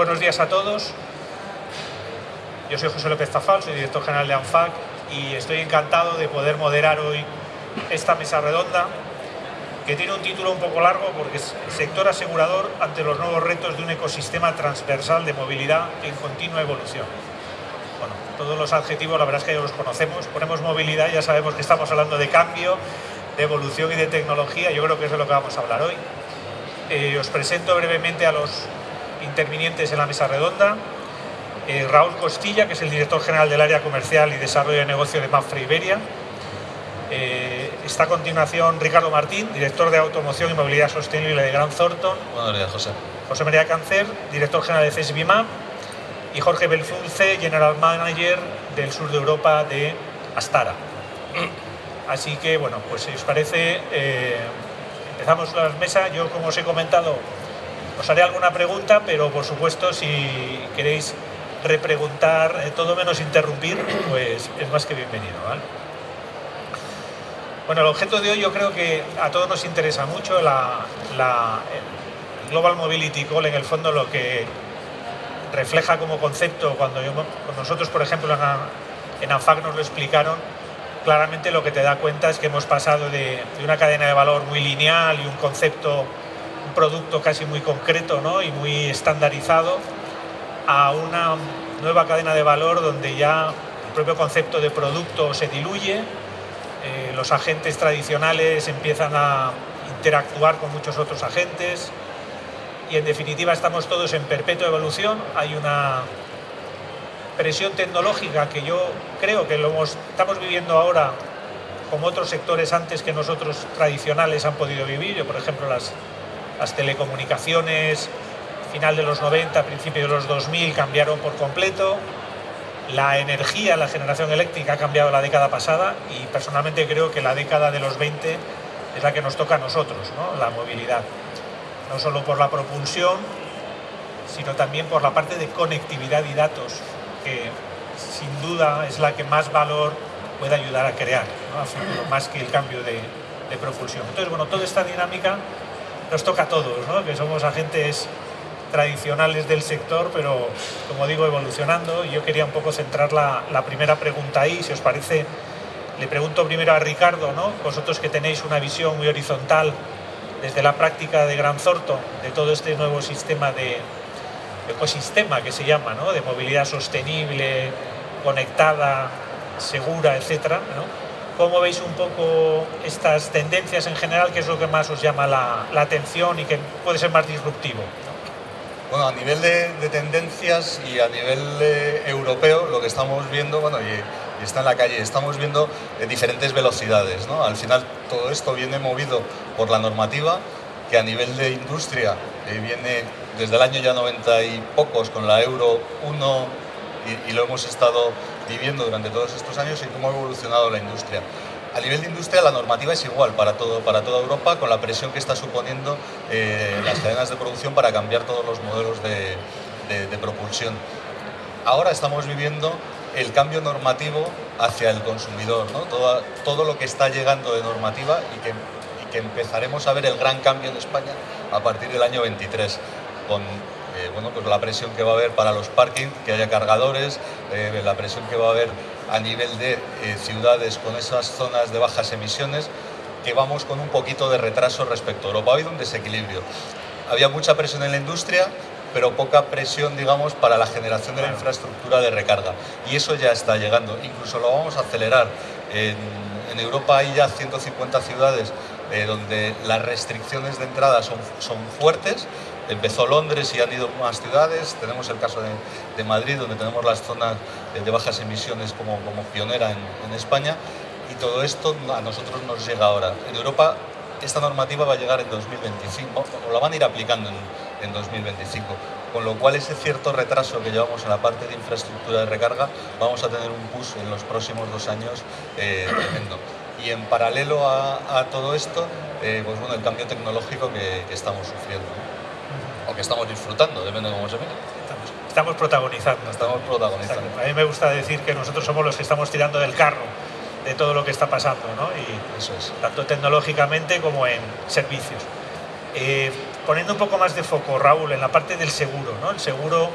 buenos días a todos. Yo soy José López Tafal, soy director general de ANFAC y estoy encantado de poder moderar hoy esta mesa redonda que tiene un título un poco largo porque es sector asegurador ante los nuevos retos de un ecosistema transversal de movilidad en continua evolución. Bueno, todos los adjetivos la verdad es que ya los conocemos, ponemos movilidad ya sabemos que estamos hablando de cambio, de evolución y de tecnología, yo creo que es de lo que vamos a hablar hoy. Eh, os presento brevemente a los intervinientes en la mesa redonda. Eh, Raúl Costilla, que es el director general del área comercial y desarrollo de negocio de Mafra Iberia. Eh, está a continuación Ricardo Martín, director de automoción y movilidad sostenible de Gran Thornton. Buenos días, José. José María Cáncer, director general de CESBIMAP. Y Jorge Belzunce, general manager del sur de Europa de Astara. Así que, bueno, pues si os parece, eh, empezamos la mesa. Yo, como os he comentado, os haré alguna pregunta, pero por supuesto, si queréis repreguntar, eh, todo menos interrumpir, pues es más que bienvenido. Bueno, el objeto de hoy yo creo que a todos nos interesa mucho la, Global Mobility Call, en el fondo lo que refleja como concepto, cuando nosotros, por ejemplo, en, ANFAC nos lo explicaron, claramente lo que te da cuenta es que hemos pasado de una cadena de valor muy lineal y un concepto un producto casi muy concreto ¿no? y muy estandarizado a una nueva cadena de valor donde ya el propio concepto de producto se diluye, eh, los agentes tradicionales empiezan a interactuar con muchos otros agentes y en definitiva estamos todos en perpetua evolución. Hay una presión tecnológica que yo creo que lo estamos viviendo ahora como otros sectores antes que nosotros tradicionales han podido vivir. Yo, por ejemplo, las las telecomunicaciones, final de los 90, principio de los 2000 cambiaron por completo. La energía, la generación eléctrica ha cambiado la década pasada y personalmente creo que la década de los 20 es la que nos toca a nosotros, la movilidad. No solo por la propulsión, sino también por la parte de conectividad y datos, que sin duda es la que más valor puede ayudar a crear, más que el cambio de, de propulsión. Entonces, bueno, toda esta dinámica nos toca a todos, que somos agentes tradicionales del sector, pero como digo, evolucionando. Yo quería un poco centrar la, primera pregunta ahí, si os parece, le pregunto primero a Ricardo, ¿no? vosotros que tenéis una visión muy horizontal desde la práctica de Gran Zorto, de todo este nuevo sistema de ecosistema que se llama, ¿no? de movilidad sostenible, conectada, segura, etcétera, ¿no? ¿Cómo veis un poco estas tendencias en general? ¿Qué es lo que más os llama la, atención y que puede ser más disruptivo? Bueno, a nivel de, tendencias y a nivel eh, europeo, lo que estamos viendo, bueno, y, está en la calle, estamos viendo eh, diferentes velocidades. ¿no? Al final, todo esto viene movido por la normativa, que a nivel de industria eh, viene desde el año ya 90 y pocos con la Euro 1 y, lo hemos estado viviendo durante todos estos años y cómo ha evolucionado la industria. A nivel de industria la normativa es igual para, todo, para toda Europa con la presión que está suponiendo eh, las cadenas de producción para cambiar todos los modelos de, propulsión. Ahora estamos viviendo el cambio normativo hacia el consumidor, ¿no? todo, todo lo que está llegando de normativa y que, y que empezaremos a ver el gran cambio en España a partir del año 23 con eh, bueno, pues la presión que va a haber para los parkings, que haya cargadores, eh, la presión que va a haber a nivel de eh, ciudades con esas zonas de bajas emisiones, que vamos con un poquito de retraso respecto a Europa. Ha habido un desequilibrio. Había mucha presión en la industria, pero poca presión, digamos, para la generación de la infraestructura de recarga. Y eso ya está llegando. Incluso lo vamos a acelerar. En, en Europa hay ya 150 ciudades donde las restricciones de entrada son, son fuertes Empezó Londres y han ido más ciudades. Tenemos el caso de, Madrid, donde tenemos las zonas de bajas emisiones como, como pionera en, España. Y todo esto a nosotros nos llega ahora. En Europa esta normativa va a llegar en 2025, o la van a ir aplicando en, 2025, con lo cual ese cierto retraso que llevamos en la parte de infraestructura de recarga, vamos a tener un push en los próximos dos años eh, tremendo. Y en paralelo a, todo esto, eh, pues bueno, el cambio tecnológico que, que estamos sufriendo o que estamos disfrutando, depende de cómo se mire. Estamos, protagonizando. Estamos protagonizando. A mí me gusta decir que nosotros somos los que estamos tirando del carro de todo lo que está pasando, ¿no? Y Eso es. tanto tecnológicamente como en servicios. Eh, poniendo un poco más de foco, Raúl, en la parte del seguro, ¿no? El seguro,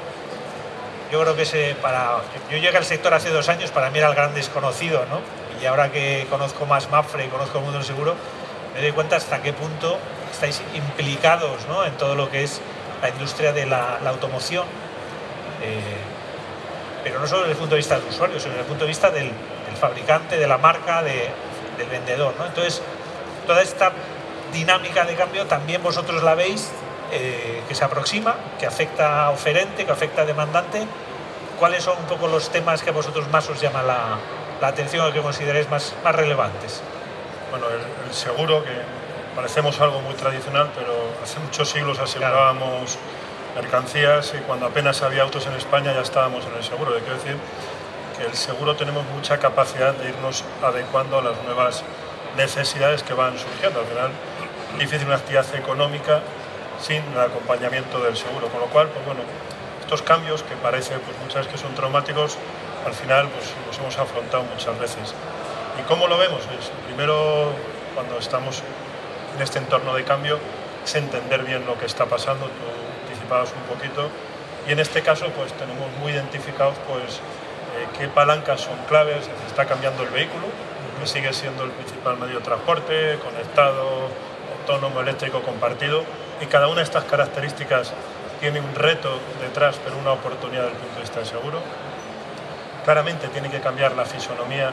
yo creo que se, para, yo llegué al sector hace dos años, para mí era el gran desconocido, ¿no? Y ahora que conozco más Mafre y conozco el mundo del seguro, me doy cuenta hasta qué punto estáis implicados ¿no? en todo lo que es la industria de la, automoción. Eh, pero no solo desde el punto de vista del usuario, sino desde el punto de vista del, fabricante, de la marca, del vendedor. ¿no? Entonces, toda esta dinámica de cambio también vosotros la veis eh, que se aproxima, que afecta a oferente, que afecta a demandante. ¿Cuáles son un poco los temas que a vosotros más os llama la, atención o que consideréis más, más relevantes? Bueno, el, seguro, que parecemos algo muy tradicional, pero hace muchos siglos asegurábamos mercancías y cuando apenas había autos en España ya estábamos en el seguro. quiero decir que el seguro tenemos mucha capacidad de irnos adecuando a las nuevas necesidades que van surgiendo. Al final, difícil una actividad económica sin el acompañamiento del seguro, con lo cual, pues bueno, estos cambios que parece pues muchas veces que son traumáticos, al final pues los hemos afrontado muchas veces. ¿Y cómo lo vemos? Pues, primero, cuando estamos en este entorno de cambio, es entender bien lo que está pasando, tú anticipabas un poquito, y en este caso pues tenemos muy identificados pues eh, qué palancas son claves, está cambiando el vehículo, que sigue siendo el principal medio de transporte, conectado, autónomo, eléctrico, compartido, y cada una de estas características tiene un reto detrás, pero una oportunidad desde el punto de vista del seguro. Claramente tiene que cambiar la fisonomía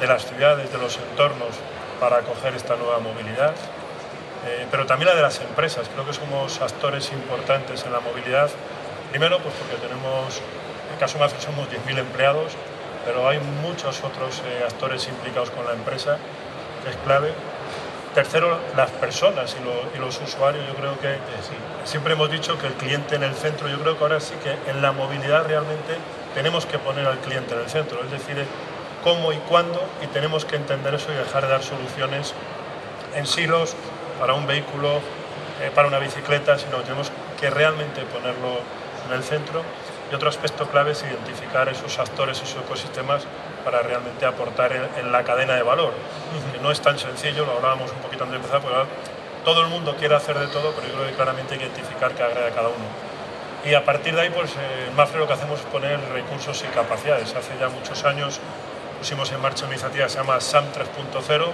de las ciudades, de los entornos, para acoger esta nueva movilidad, eh, pero también la de las empresas. Creo que somos actores importantes en la movilidad. Primero, pues porque tenemos, en el caso Mafre somos 10.000 empleados, pero hay muchos otros eh, actores implicados con la empresa, que es clave. Tercero, las personas y, los usuarios. Yo creo que siempre hemos dicho que el cliente en el centro, yo creo que ahora sí que en la movilidad realmente tenemos que poner al cliente en el centro, es decir, cómo y cuándo, y tenemos que entender eso y dejar de dar soluciones en silos para un vehículo, eh, para una bicicleta, sino que tenemos que realmente ponerlo en el centro. Y otro aspecto clave es identificar esos actores, esos ecosistemas para realmente aportar en, la cadena de valor, que no es tan sencillo, lo hablábamos un poquito antes de empezar, porque todo el mundo quiere hacer de todo, pero yo creo que claramente hay que identificar qué agrega cada uno. Y a partir de ahí, pues en Mafre lo que hacemos es poner recursos y capacidades. Hace ya muchos años pusimos en marcha una iniciativa que se llama SAM 3.0,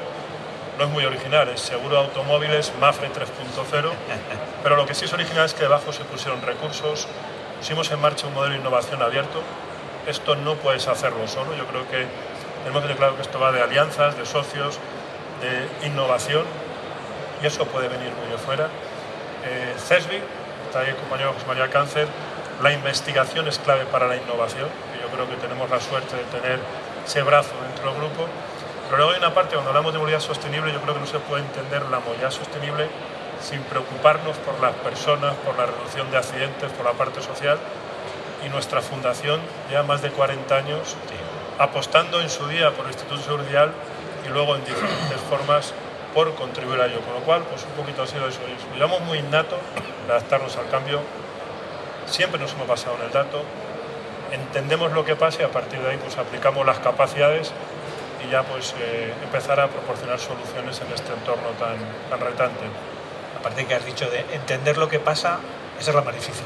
no es muy original, es Seguro Automóviles Mafre 3.0, pero lo que sí es original es que debajo se pusieron recursos, pusimos en marcha un modelo de innovación abierto, esto no puedes hacerlo solo, yo creo que tenemos que tener claro que esto va de alianzas, de socios, de innovación, y eso puede venir muy de fuera. Eh, CESBI, está ahí el compañero José María Cáncer, la investigación es clave para la innovación, y yo creo que tenemos la suerte de tener ese brazo dentro del grupo. Pero luego hay una parte, cuando hablamos de movilidad sostenible, yo creo que no se puede entender la movilidad sostenible sin preocuparnos por las personas, por la reducción de accidentes, por la parte social. Y nuestra fundación lleva más de 40 años apostando en su día por el Instituto Seguridad y luego en diferentes formas por contribuir a ello. Con lo cual, pues un poquito ha sido eso. Llevamos muy innato adaptarnos al cambio. Siempre nos hemos basado en el dato, entendemos lo que pasa y a partir de ahí pues aplicamos las capacidades y ya pues eh, empezar a proporcionar soluciones en este entorno tan, tan retante. Aparte que has dicho de entender lo que pasa, esa es la más difícil.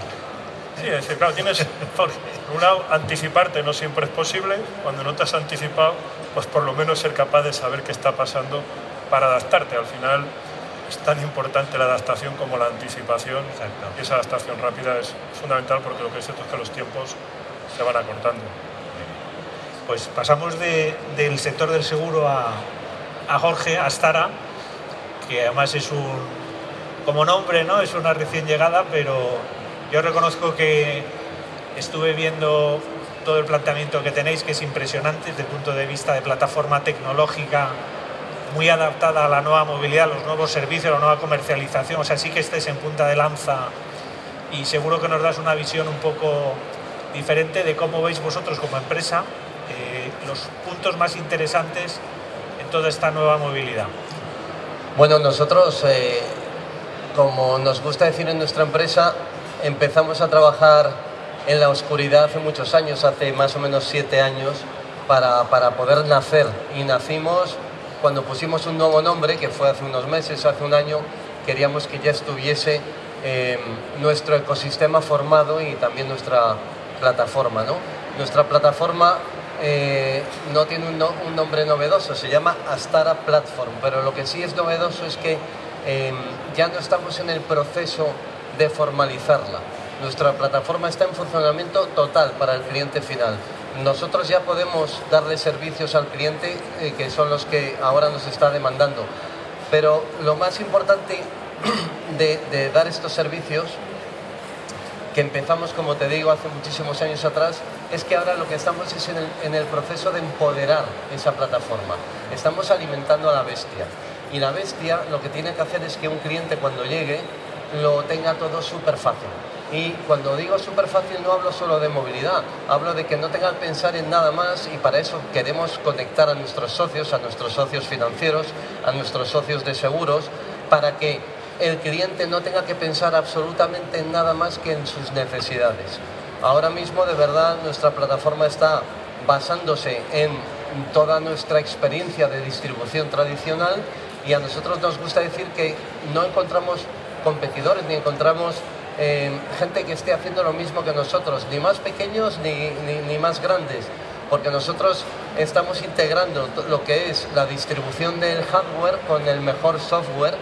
Sí, es decir, claro, tienes, por un lado, anticiparte no siempre es posible, cuando no te has anticipado, pues por lo menos ser capaz de saber qué está pasando para adaptarte. Al final es tan importante la adaptación como la anticipación y esa adaptación rápida es fundamental porque lo que es cierto es que los tiempos se van acortando. Pues pasamos del sector del seguro a, Jorge Astara, que además es un, como nombre, ¿no? Es una recién llegada, pero yo reconozco que estuve viendo todo el planteamiento que tenéis, que es impresionante desde el punto de vista de plataforma tecnológica, muy adaptada a la nueva movilidad, los nuevos servicios, la nueva comercialización. O sea, sí que estés en punta de lanza y seguro que nos das una visión un poco diferente de cómo veis vosotros como empresa los puntos más interesantes en toda esta nueva movilidad. Bueno, nosotros, eh, como nos gusta decir en nuestra empresa, empezamos a trabajar en la oscuridad hace muchos años, hace más o menos siete años, para, para poder nacer. Y nacimos cuando pusimos un nuevo nombre, que fue hace unos meses, hace un año, queríamos que ya estuviese em, nuestro ecosistema formado y también nuestra plataforma. ¿no? Nuestra plataforma eh, no tiene un, nombre novedoso, se llama Astara Platform, pero lo que sí es novedoso es que em, ya no estamos en el proceso de formalizarla. Nuestra plataforma está en funcionamiento total para el cliente final. Nosotros ya podemos darle servicios al cliente eh, que son los que ahora nos está demandando. Pero lo más importante de dar estos servicios empezamos, como te digo, hace muchísimos años atrás, es que ahora lo que estamos es en el, proceso de empoderar esa plataforma. Estamos alimentando a la bestia. Y la bestia lo que tiene que hacer es que un cliente cuando llegue lo tenga todo súper fácil. Y cuando digo súper fácil no hablo solo de movilidad, hablo de que no tenga que pensar en nada más y para eso queremos conectar a nuestros socios, a nuestros socios financieros, a nuestros socios de seguros, para que el cliente no tenga que pensar absolutamente en nada más que en sus necesidades. Ahora mismo de verdad nuestra plataforma está basándose en toda nuestra experiencia de distribución tradicional y a nosotros nos gusta decir que no encontramos competidores ni encontramos eh, gente que esté haciendo lo mismo que nosotros, ni más pequeños ni, ni más grandes, porque nosotros estamos integrando lo que es la distribución del hardware con el mejor software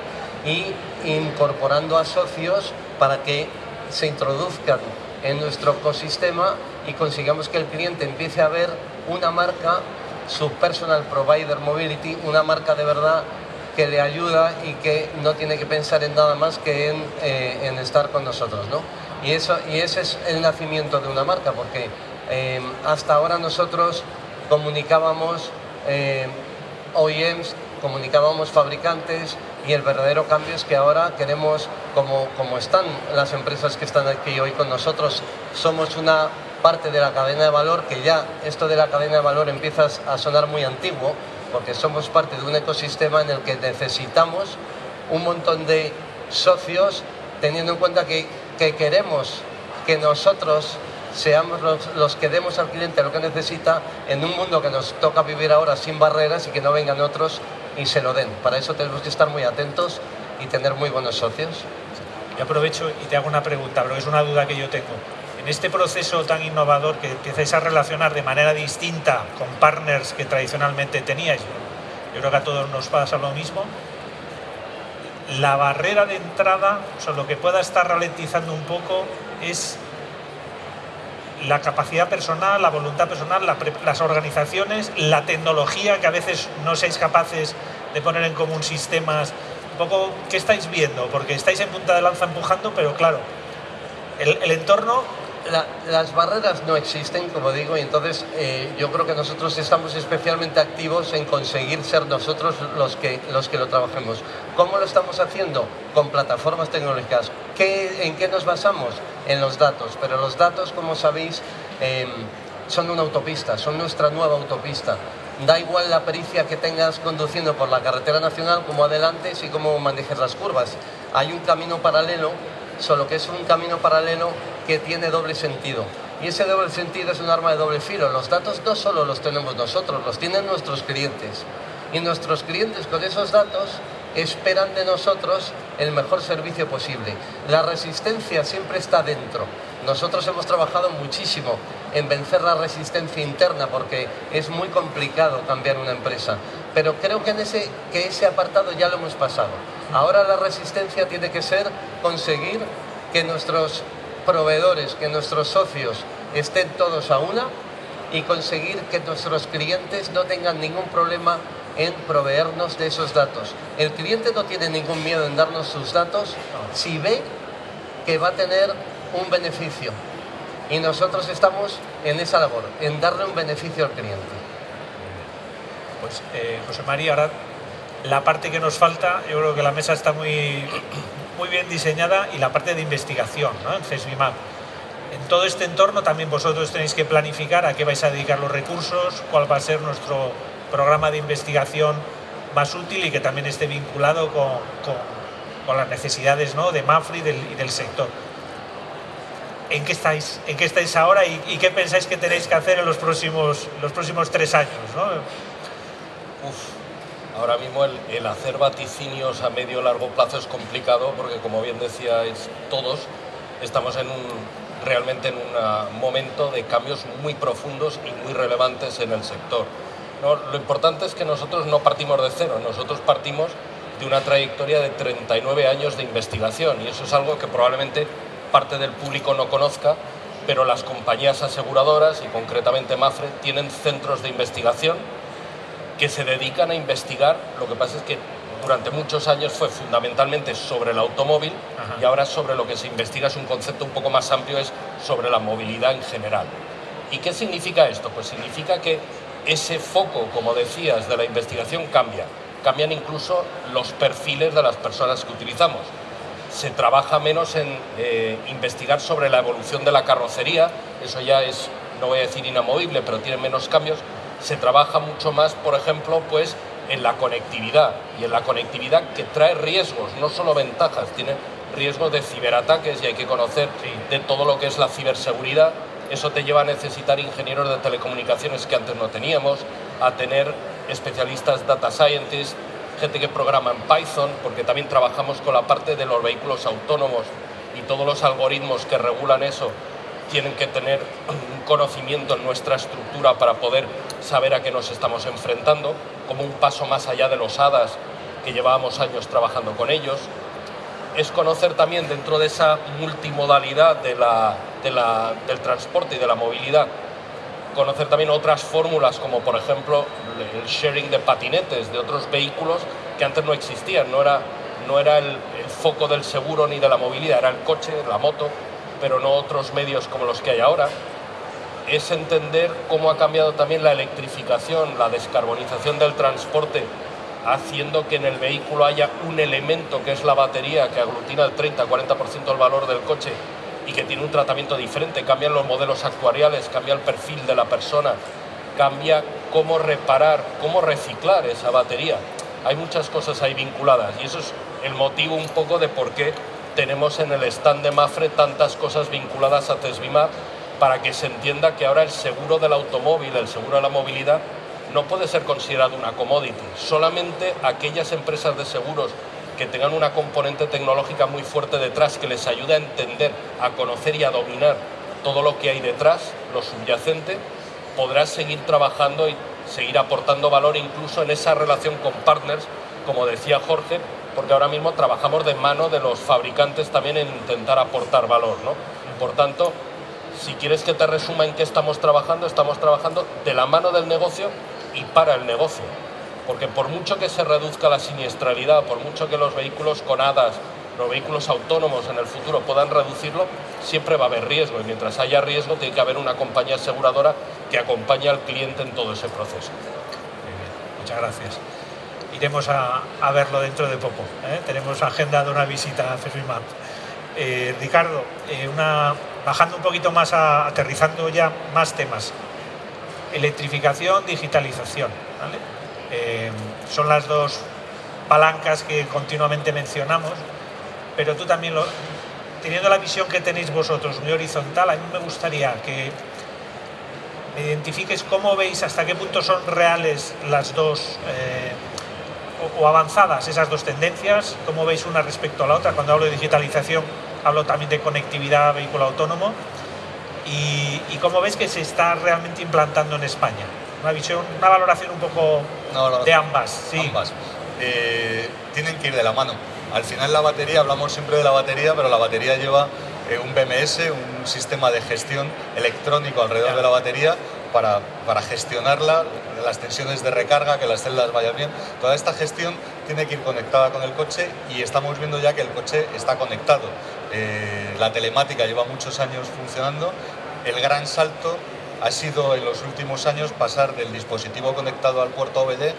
y incorporando a socios para que se introduzcan en nuestro ecosistema y consigamos que el cliente empiece a ver una marca, su personal provider mobility, una marca de verdad que le ayuda y que no tiene que pensar en nada más que en, eh, estar con nosotros. ¿no? Y, eso, y ese es el nacimiento de una marca, porque eh, hasta ahora nosotros comunicábamos eh, OEMs, comunicábamos fabricantes, y el verdadero cambio es que ahora queremos, como, como están las empresas que están aquí hoy con nosotros, somos una parte de la cadena de valor, que ya esto de la cadena de valor empieza a sonar muy antiguo, porque somos parte de un ecosistema en el que necesitamos un montón de socios, teniendo en cuenta que, que queremos que nosotros seamos los, los, que demos al cliente lo que necesita en un mundo que nos toca vivir ahora sin barreras y que no vengan otros y se lo den. Para eso tenemos que estar muy atentos y tener muy buenos socios. Yo aprovecho y te hago una pregunta, pero es una duda que yo tengo. En este proceso tan innovador que empiezas a relacionar de manera distinta con partners que tradicionalmente teníais, yo creo que a todos nos pasa lo mismo, la barrera de entrada, o lo que pueda estar ralentizando un poco es la capacidad personal, la voluntad personal, las organizaciones, la tecnología, que a veces no seáis capaces de poner en común sistemas. Un poco, ¿qué estáis viendo? Porque estáis en punta de lanza empujando, pero claro, el, entorno las barreras no existen, como digo, y entonces eh, yo creo que nosotros estamos especialmente activos en conseguir ser nosotros los que, los que lo trabajemos. ¿Cómo lo estamos haciendo? Con plataformas tecnológicas. ¿Qué, ¿En qué nos basamos? En los datos, pero los datos, como sabéis, em, son una autopista, son nuestra nueva autopista. Da igual la pericia que tengas conduciendo por la carretera nacional como adelante, y como manejes las curvas. Hay un camino paralelo solo que es un camino paralelo que tiene doble sentido. Y ese doble sentido es un arma de doble filo. Los datos no solo los tenemos nosotros, los tienen nuestros clientes. Y nuestros clientes con esos datos esperan de nosotros el mejor servicio posible. La resistencia siempre está dentro. Nosotros hemos trabajado muchísimo en vencer la resistencia interna porque es muy complicado cambiar una empresa. Pero creo que, en ese, que ese apartado ya lo hemos pasado. Ahora la resistencia tiene que ser conseguir que nuestros proveedores, que nuestros socios estén todos a una y conseguir que nuestros clientes no tengan ningún problema en proveernos de esos datos. El cliente no tiene ningún miedo en darnos sus datos si ve que va a tener un beneficio. Y nosotros estamos en esa labor, en darle un beneficio al cliente. Pues eh, José María, ahora la parte que nos falta, yo creo que la mesa está muy, muy bien diseñada y la parte de investigación ¿no? en CESBIMAP. En todo este entorno también vosotros tenéis que planificar a qué vais a dedicar los recursos, cuál va a ser nuestro programa de investigación más útil y que también esté vinculado con, las necesidades ¿no? de Mafri y del, sector. ¿En qué estáis, en qué estáis ahora y, qué pensáis que tenéis que hacer en los próximos, los próximos tres años? ¿no? Ahora mismo el, hacer vaticinios a medio o largo plazo es complicado porque, como bien decíais todos, estamos en un, realmente en un momento de cambios muy profundos y muy relevantes en el sector. Lo importante es que nosotros no partimos de cero, nosotros partimos de una trayectoria de 39 años de investigación y eso es algo que probablemente parte del público no conozca, pero las compañías aseguradoras y concretamente Mafre tienen centros de investigación que se dedican a investigar, lo que pasa es que durante muchos años fue fundamentalmente sobre el automóvil y ahora sobre lo que se investiga es un concepto un poco más amplio, es sobre la movilidad en general. ¿Y qué significa esto? Pues significa que ese foco, como decías, de la investigación cambia. Cambian incluso los perfiles de las personas que utilizamos. Se trabaja menos en eh, investigar sobre la evolución de la carrocería, eso ya es, no voy a decir inamovible, pero tiene menos cambios. Se trabaja mucho más, por ejemplo, pues en la conectividad y en la conectividad que trae riesgos, no solo ventajas, tiene riesgos de ciberataques y hay que conocer de todo lo que es la ciberseguridad. Eso te lleva a necesitar ingenieros de telecomunicaciones que antes no teníamos, a tener especialistas data scientists, gente que programa en Python, porque también trabajamos con la parte de los vehículos autónomos y todos los algoritmos que regulan eso tienen que tener un conocimiento en nuestra estructura para poder saber a qué nos estamos enfrentando, como un paso más allá de los HADAS que llevábamos años trabajando con ellos. Es conocer también dentro de esa multimodalidad de la, del transporte y de la movilidad, conocer también otras fórmulas como por ejemplo el sharing de patinetes de otros vehículos que antes no existían, no era, no era el foco del seguro ni de la movilidad, era el coche, la moto, pero no otros medios como los que hay ahora, es entender cómo ha cambiado también la electrificación, la descarbonización del transporte, haciendo que en el vehículo haya un elemento que es la batería que aglutina el 30-40% del valor del coche y que tiene un tratamiento diferente, cambian los modelos actuariales, cambia el perfil de la persona, cambia cómo reparar, cómo reciclar esa batería. Hay muchas cosas ahí vinculadas y eso es el motivo un poco de por qué tenemos en el stand de Mafre tantas cosas vinculadas a Tesbimar para que se entienda que ahora el seguro del automóvil, el seguro de la movilidad, no puede ser considerado una commodity. Solamente aquellas empresas de seguros que tengan una componente tecnológica muy fuerte detrás que les ayude a entender, a conocer y a dominar todo lo que hay detrás, lo subyacente, podrá seguir trabajando y seguir aportando valor incluso en esa relación con partners, como decía Jorge, porque ahora mismo trabajamos de mano de los fabricantes también en intentar aportar valor. ¿no? Por tanto, si quieres que te resuma en qué estamos trabajando, estamos trabajando de la mano del negocio y para el negocio. Porque por mucho que se reduzca la siniestralidad, por mucho que los vehículos con hadas, los vehículos autónomos en el futuro puedan reducirlo, siempre va a haber riesgo. Y mientras haya riesgo, tiene que haber una compañía aseguradora que acompañe al cliente en todo ese proceso. Muchas gracias iremos a, verlo dentro de poco. ¿eh? Tenemos agendado una visita a FESBIMAP. Eh, Ricardo, eh, bajando un poquito más, aterrizando ya más temas. Electrificación, digitalización. Son las dos palancas que continuamente mencionamos, pero tú también, teniendo la visión que tenéis vosotros, muy horizontal, a mí me gustaría que identifiques cómo veis, hasta qué punto son reales las dos o, avanzadas esas dos tendencias? ¿Cómo veis una respecto a la otra? Cuando hablo de digitalización, hablo también de conectividad vehículo autónomo. ¿Y, cómo veis que se está realmente implantando en España? Una visión, una valoración un poco de ambas. Sí. Ambas. Eh, tienen que ir de la mano. Al final la batería, hablamos siempre de la batería, pero la batería lleva eh, un BMS, un sistema de gestión electrónico alrededor de la batería para, para, gestionarla, las tensiones de recarga, que las celdas vayan bien. Toda esta gestión tiene que ir conectada con el coche y estamos viendo ya que el coche está conectado. Eh, la telemática lleva muchos años funcionando. El gran salto ha sido en los últimos años pasar del dispositivo conectado al puerto OBD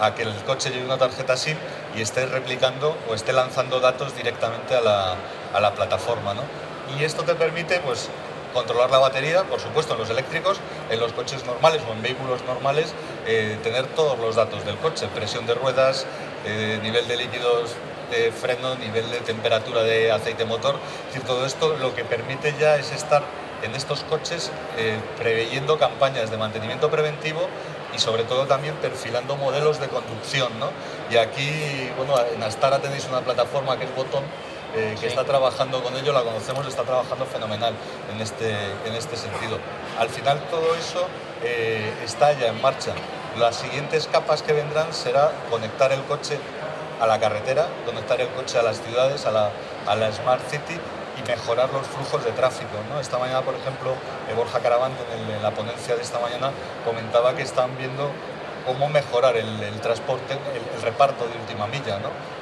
a que el coche lleve una tarjeta SIM y esté replicando o esté lanzando datos directamente a la, a la plataforma. ¿no? Y esto te permite pues, controlar la batería, por supuesto en los eléctricos, en los coches normales o en vehículos normales, eh, tener todos los datos del coche, presión de ruedas, eh, nivel de líquidos de freno, nivel de temperatura de aceite motor, es decir, todo esto lo que permite ya es estar en estos coches eh, preveyendo campañas de mantenimiento preventivo y sobre todo también perfilando modelos de conducción. ¿no? Y aquí, bueno, en Astara tenéis una plataforma que es Botón, eh, que está trabajando con ello, la conocemos, está trabajando fenomenal en este, en este sentido. Al final todo eso eh, está ya en marcha. Las siguientes capas que vendrán será conectar el coche a la carretera, conectar el coche a las ciudades, a la, a la Smart City mejorar los flujos de tráfico. ¿no? Esta mañana, por ejemplo, eh, Borja Caravanto en, la ponencia de esta mañana comentaba que están viendo cómo mejorar el, transporte, el, reparto de última milla.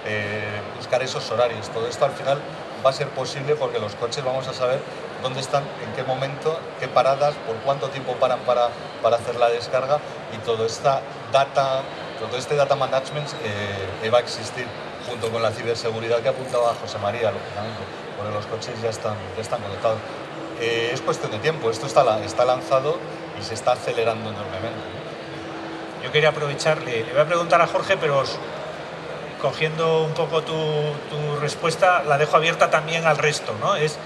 Eh, buscar esos horarios. Todo esto al final va a ser posible porque los coches vamos a saber dónde están, en qué momento, qué paradas, por cuánto tiempo paran para, para hacer la descarga y todo esta data, todo este data management eh, va a existir junto con la ciberseguridad que apuntaba José María, lógicamente, porque los coches ya están, ya están conectados. Eh, es cuestión de tiempo, esto está, está lanzado y se está acelerando enormemente. Yo quería aprovecharle, le voy a preguntar a Jorge, pero cogiendo un poco tu, tu, respuesta, la dejo abierta también al resto, ¿no? Es,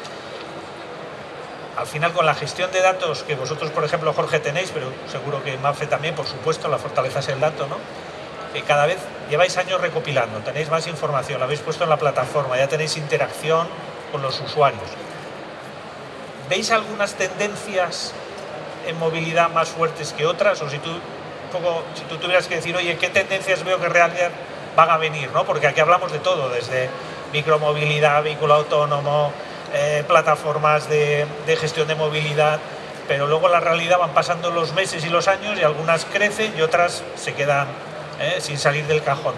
al final con la gestión de datos que vosotros, por ejemplo, Jorge, tenéis, pero seguro que Mafe también, por supuesto, la fortaleza es el dato, ¿no? que cada vez lleváis años recopilando, tenéis más información, la habéis puesto en la plataforma, ya tenéis interacción con los usuarios. ¿Veis algunas tendencias en movilidad más fuertes que otras? O si tú, poco, tú tuvieras que decir, oye, ¿qué tendencias veo que realmente van a venir? ¿no? Porque aquí hablamos de todo, desde micromovilidad, vehículo autónomo, eh, plataformas de, de gestión de movilidad, pero luego la realidad van pasando los meses y los años y algunas crecen y otras se quedan ¿eh? sin salir del cajón.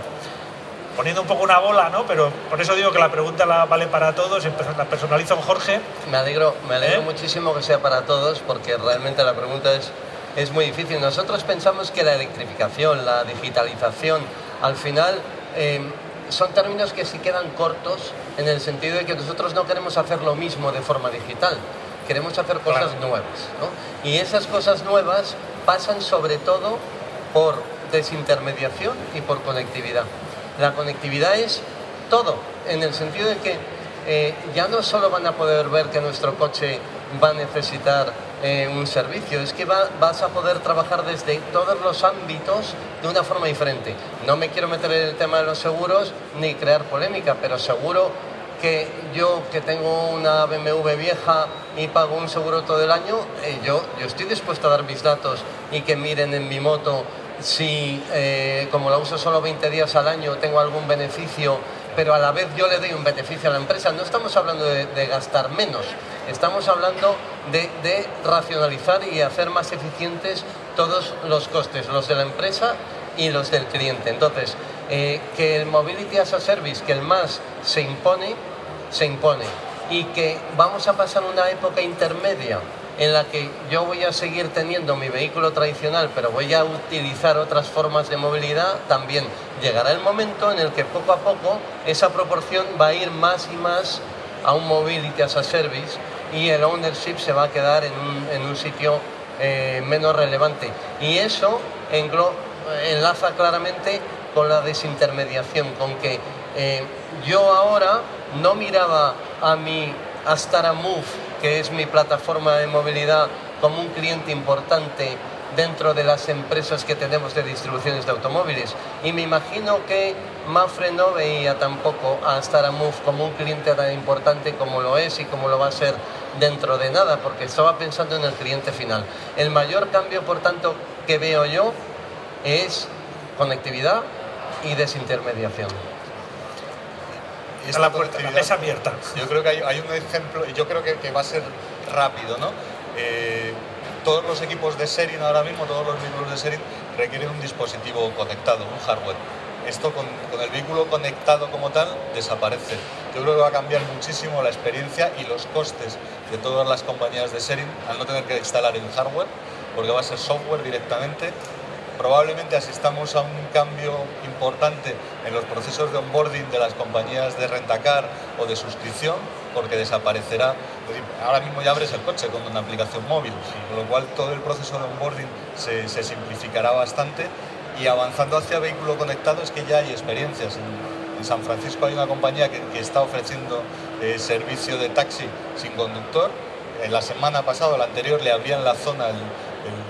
Poniendo un poco una bola, ¿no? Pero por eso digo que la pregunta la vale para todos, la personalizo con Jorge. Me alegro, me alegro ¿Eh? muchísimo que sea para todos, porque realmente la pregunta es, es muy difícil. Nosotros pensamos que la electrificación, la digitalización, al final em, son términos que sí quedan cortos en el sentido de que nosotros no queremos hacer lo mismo de forma digital, queremos hacer cosas nuevas. ¿no? Y esas cosas nuevas pasan sobre todo por desintermediación y por conectividad. La conectividad es todo, en el sentido de que eh, ya no solo van a poder ver que nuestro coche va a necesitar eh, un servicio, es que vas a poder trabajar desde todos los ámbitos de una forma diferente. No me quiero meter en el tema de los seguros ni crear polémica, pero seguro que yo que tengo una BMW vieja y pago un seguro todo el año, eh, yo, yo estoy dispuesto a dar mis datos y que miren en mi moto si eh, como la uso solo 20 días al año tengo algún beneficio, pero a la vez yo le doy un beneficio a la empresa. No estamos hablando de, gastar menos, estamos hablando de, racionalizar y hacer más eficientes todos los costes, los de la empresa y los del cliente. Entonces, eh, que el Mobility as a Service, que el más se impone, se impone. Y que vamos a pasar una época intermedia en la que yo voy a seguir teniendo mi vehículo tradicional, pero voy a utilizar otras formas de movilidad, también llegará el momento en el que poco a poco esa proporción va a ir más y más a un mobility as a service y el ownership se va a quedar en un, sitio eh, menos relevante. Y eso enlaza claramente con la desintermediación, con que eh, yo ahora no miraba a mi Astara Move que es mi plataforma de movilidad, como un cliente importante dentro de las empresas que tenemos de distribuciones de automóviles. Y me imagino que Mafre no veía tampoco a Staramove como un cliente tan importante como lo es y como lo va a ser dentro de nada, porque estaba pensando en el cliente final. El mayor cambio, por tanto, que veo yo es conectividad y desintermediación esta la, puerta, la abierta. Yo creo que hay, un ejemplo, y yo creo que, va a ser rápido, ¿no? Eh, todos los equipos de Serin ahora mismo, todos los vehículos de Serin requieren un dispositivo conectado, un hardware. Esto con, con, el vehículo conectado como tal desaparece. Yo creo que va a cambiar muchísimo la experiencia y los costes de todas las compañías de Serin al no tener que instalar el hardware, porque va a ser software directamente probablemente asistamos a un cambio importante en los procesos de onboarding de las compañías de rentacar o de suscripción, porque desaparecerá. Ahora mismo ya abres el coche con una aplicación móvil, con lo cual todo el proceso de onboarding se, simplificará bastante y avanzando hacia vehículo conectado es que ya hay experiencias. En, San Francisco hay una compañía que, está ofreciendo eh, servicio de taxi sin conductor. En la semana pasada, la anterior, le abrían la zona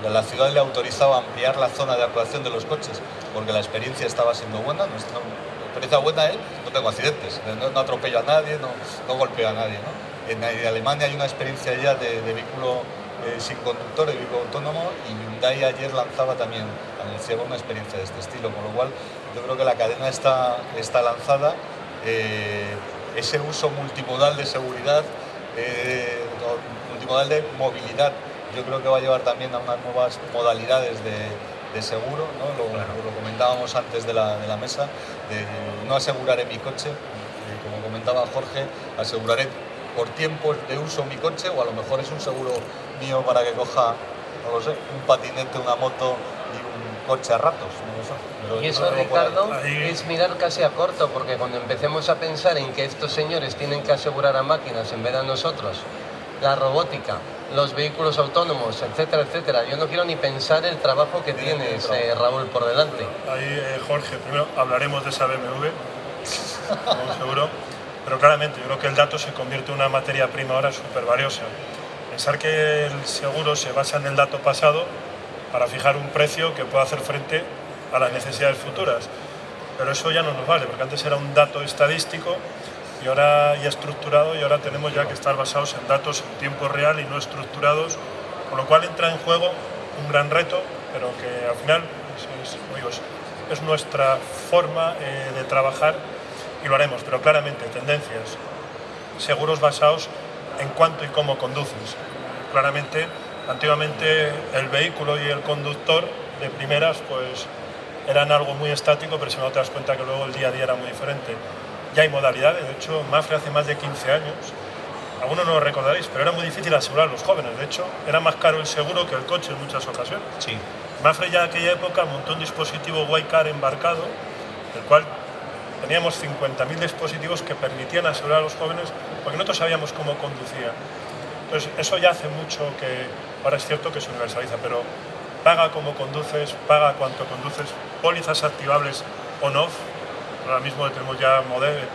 la ciudad le ha autorizado a ampliar la zona de actuación de los coches porque la experiencia estaba siendo buena, nuestra experiencia buena es no tengo accidentes, no, atropello a nadie, no, no golpeo a nadie. En, Alemania hay una experiencia ya de, vehículo eh, sin conductor, de vehículo autónomo y Hyundai ayer lanzaba también, anunciaba una experiencia de este estilo, con lo cual yo creo que la cadena está, está lanzada. Eh, ese uso multimodal de seguridad, eh, multimodal de movilidad, yo creo que va a llevar también a unas nuevas modalidades de, seguro, lo, comentábamos antes de la, mesa, de no aseguraré mi coche, eh, como comentaba Jorge, aseguraré por tiempo de uso mi coche o a lo mejor es un seguro mío para que coja, no lo sé, un patinete, una moto y un coche a ratos. y eso, Ricardo, es mirar casi a corto, porque cuando empecemos a pensar en que estos señores tienen que asegurar a máquinas en vez de a nosotros, la robótica, los vehículos autónomos, etcétera, etcétera. Yo no quiero ni pensar el trabajo que tienes, eh, Raúl, por delante. Ahí, eh, Jorge, primero hablaremos de esa BMW, seguro, pero claramente yo creo que el dato se convierte en una materia prima ahora súper valiosa. Pensar que el seguro se basa en el dato pasado para fijar un precio que pueda hacer frente a las necesidades futuras. Pero eso ya no nos vale, porque antes era un dato estadístico y ahora ya estructurado y ahora tenemos ya que estar basados en datos en tiempo real y no estructurados, con lo cual entra en juego un gran reto, pero que al final es, nuestra forma eh, de trabajar y lo haremos, pero claramente tendencias, seguros basados en cuánto y cómo conduces. Claramente, antiguamente el vehículo y el conductor de primeras pues eran algo muy estático, pero si no te das cuenta que luego el día a día era muy diferente ya hay modalidades. De hecho, Mafre hace más de 15 años, algunos no lo recordaréis, pero era muy difícil asegurar a los jóvenes. De hecho, era más caro el seguro que el coche en muchas ocasiones. Sí. Mafre ya en aquella época montó un dispositivo Car embarcado, el cual teníamos 50.000 dispositivos que permitían asegurar a los jóvenes porque nosotros sabíamos cómo conducía. Entonces, eso ya hace mucho que, ahora es cierto que se universaliza, pero paga como conduces, paga cuánto conduces, pólizas activables on-off, Ahora mismo tenemos ya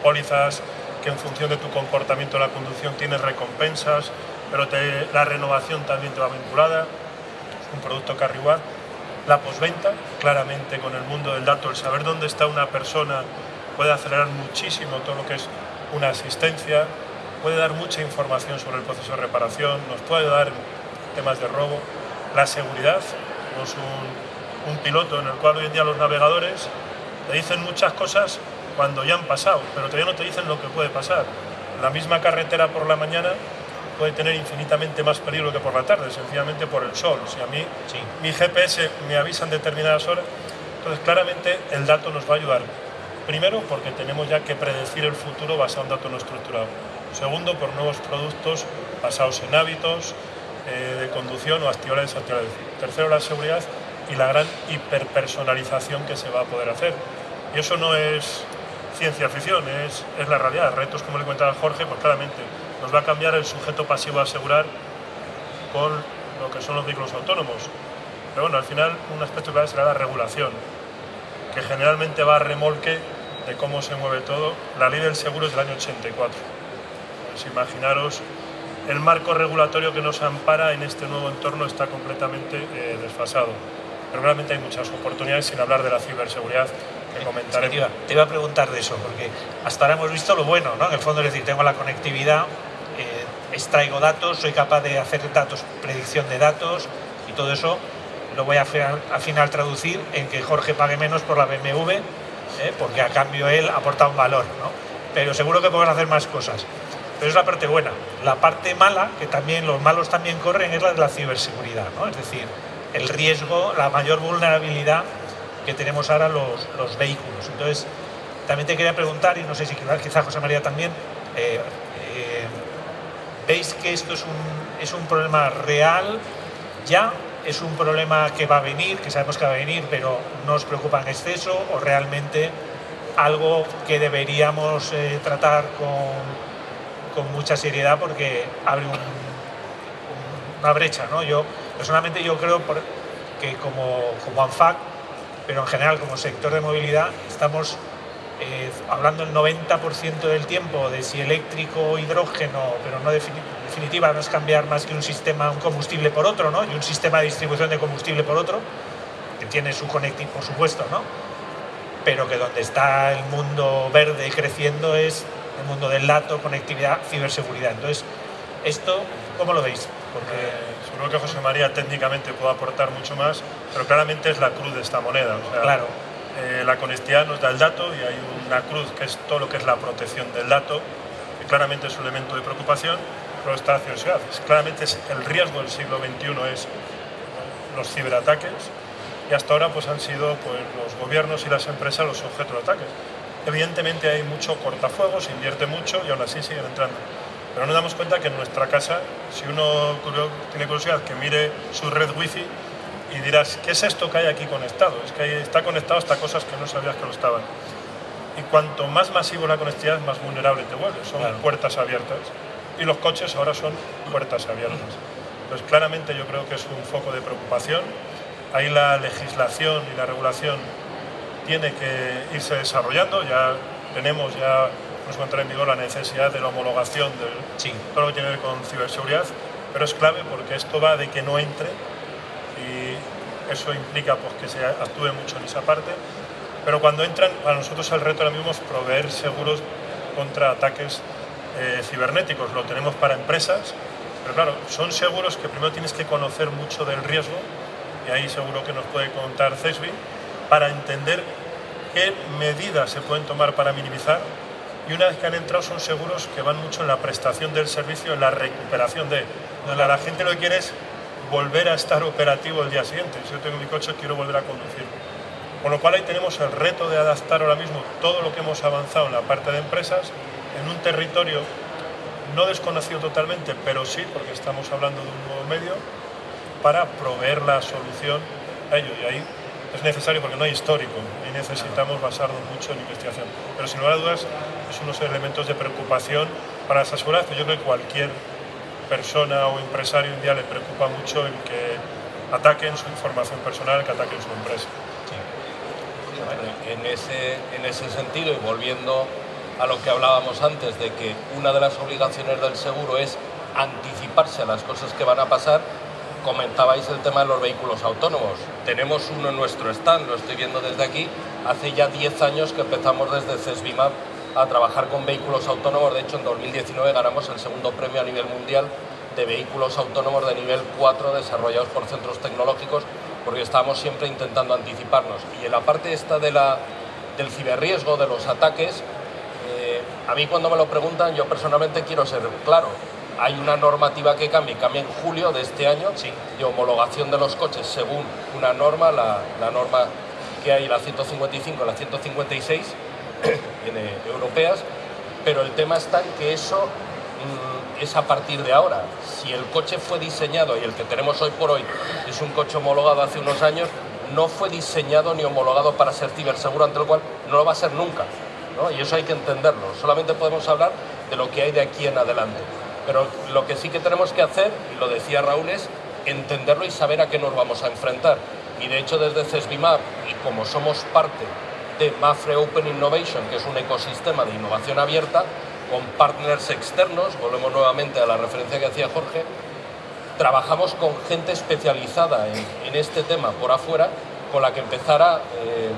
pólizas que en función de tu comportamiento en la conducción tienes recompensas, pero la renovación también te va vinculada, un producto Carriguar. La posventa, claramente con el mundo del dato, el saber dónde está una persona puede acelerar muchísimo todo lo que es una asistencia, puede dar mucha información sobre el proceso de reparación, nos puede dar temas de robo. La seguridad, tenemos un, un piloto en el cual hoy en día los navegadores te dicen muchas cosas cuando ya han pasado, pero todavía no te dicen lo que puede pasar. La misma carretera por la mañana puede tener infinitamente más peligro que por la tarde, sencillamente por el sol. Si a mí mi GPS me avisa en determinadas horas, entonces claramente el dato nos va a ayudar. Primero, porque tenemos ya que predecir el futuro basado en datos no estructurados. Segundo, por nuevos productos basados en hábitos eh, de conducción o actividades actividades. Tercero, la seguridad y la gran hiperpersonalización que se va a poder hacer. Y eso no es ciencia ficción, es, es la realidad. Retos, como le comentaba Jorge, pues claramente nos va a cambiar el sujeto pasivo a asegurar con lo que son los vehículos autónomos. Pero bueno, al final un aspecto clave será la regulación, que generalmente va a remolque de cómo se mueve todo. La ley del seguro es del año 84. Pues imaginaros, el marco regulatorio que nos ampara en este nuevo entorno está completamente eh, desfasado pero realmente hay muchas oportunidades sin hablar de la ciberseguridad que comentaré. te, iba, a preguntar de eso, porque hasta ahora hemos visto lo bueno, ¿no? En el fondo es decir, tengo la conectividad, eh, extraigo datos, soy capaz de hacer datos, predicción de datos y todo eso lo voy a final, a final traducir en que Jorge pague menos por la BMW, ¿eh? porque a cambio él aporta un valor, ¿no? Pero seguro que podemos hacer más cosas. Pero es la parte buena. La parte mala, que también los malos también corren, es la de la ciberseguridad, ¿no? Es decir, el riesgo, la mayor vulnerabilidad que tenemos ahora los, los vehículos. Entonces, también te quería preguntar, y no sé si quizá José María también, eh, eh, ¿veis que esto es un, es un problema real ya? ¿Es un problema que va a venir, que sabemos que va a venir, pero no os preocupa en exceso? ¿O realmente algo que deberíamos eh, tratar con, con, mucha seriedad porque abre una brecha? ¿no? Yo, Personalmente yo creo que como, como ANFAC, pero en general como sector de movilidad, estamos eh, hablando el 90% del tiempo de si eléctrico hidrógeno, pero no definitiva no es cambiar más que un sistema, un combustible por otro, ¿no? Y un sistema de distribución de combustible por otro, que tiene su connecting, por supuesto, ¿no? Pero que donde está el mundo verde creciendo es el mundo del dato, conectividad, ciberseguridad. Entonces, esto, ¿cómo lo veis? Porque seguro que José María técnicamente puede aportar mucho más, pero claramente es la cruz de esta moneda. claro. Eh, la conectividad nos da el dato y hay una cruz que es todo lo que es la protección del dato, que claramente es un elemento de preocupación, pero está hacia ciudades. Claramente es el riesgo del siglo XXI es los ciberataques y hasta ahora pues han sido pues, los gobiernos y las empresas los objetos de ataques. Evidentemente hay mucho cortafuegos, se invierte mucho y aún así siguen entrando. Pero nos damos cuenta que en nuestra casa, si uno tiene curiosidad que mire su red wifi, y dirás, ¿qué es esto que hay aquí conectado? Es que está conectado hasta cosas que no sabías que lo estaban. Y cuanto más masivo la conectividad, más vulnerable te vuelves. Son puertas abiertas. Y los coches ahora son puertas abiertas. Entonces, claramente yo creo que es un foco de preocupación. Ahí la legislación y la regulación tiene que irse desarrollando. Ya tenemos, ya nos encuentra en vigor la necesidad de la homologación de todo lo que tiene que ver con ciberseguridad. Pero es clave porque esto va de que no entre y eso implica pues, que se actúe mucho en esa parte. Pero cuando entran, para nosotros el reto ahora mismo es proveer seguros contra ataques eh, cibernéticos. Lo tenemos para empresas, pero claro, son seguros que primero tienes que conocer mucho del riesgo, y ahí seguro que nos puede contar CESBI, para entender qué medidas se pueden tomar para minimizar. Y una vez que han entrado son seguros que van mucho en la prestación del servicio, en la recuperación de... La gente lo que quiere es volver a estar operativo el día siguiente. Si yo tengo mi coche, quiero volver a conducir. Con lo cual ahí tenemos el reto de adaptar ahora mismo todo lo que hemos avanzado en la parte de empresas en un territorio no desconocido totalmente, pero sí, porque estamos hablando de un nuevo medio, para proveer la solución a ello. Y ahí es necesario porque no hay histórico y necesitamos basarnos mucho en investigación. Pero sin lugar a dudas es unos elementos de preocupación para esa seguridad, yo creo que cualquier persona o empresario un día le preocupa mucho el que ataquen su información personal, que ataquen su empresa. En, ese, en ese sentido, y volviendo a lo que hablábamos antes, de que una de las obligaciones del seguro es anticiparse a las cosas que van a pasar, comentabais el tema de los vehículos autónomos. Tenemos uno en nuestro stand, lo estoy viendo desde aquí, hace ya 10 años que empezamos desde CESBIMAP a trabajar con vehículos autónomos. De hecho, en 2019 ganamos el segundo premio a nivel mundial de vehículos autónomos de nivel 4 desarrollados por centros tecnológicos, porque estábamos siempre intentando anticiparnos. Y en la parte esta de la, del ciberriesgo, de los ataques, eh, a mí cuando me lo preguntan, yo personalmente quiero ser claro. Hay una normativa que cambia, cambia en julio de este año, de homologación de los coches según una norma, la, la norma que hay, la 155, la 156, europeas, pero el tema está en que eso mm, es a partir de ahora. Si el coche fue diseñado y el que tenemos hoy por hoy es un coche homologado hace unos años, no fue diseñado ni homologado para ser ciberseguro, ante lo cual no lo va a ser nunca. Y eso hay que entenderlo. Solamente podemos hablar de lo que hay de aquí en adelante. Pero lo que sí que tenemos que hacer, y lo decía Raúl, es entenderlo y saber a qué nos vamos a enfrentar. Y de hecho desde CESBIMAP, y como somos parte de Mafre Open Innovation, que es un ecosistema de innovación abierta, con partners externos, volvemos nuevamente a la referencia que hacía Jorge, trabajamos con gente especializada en, este tema por afuera, con la que empezar a eh,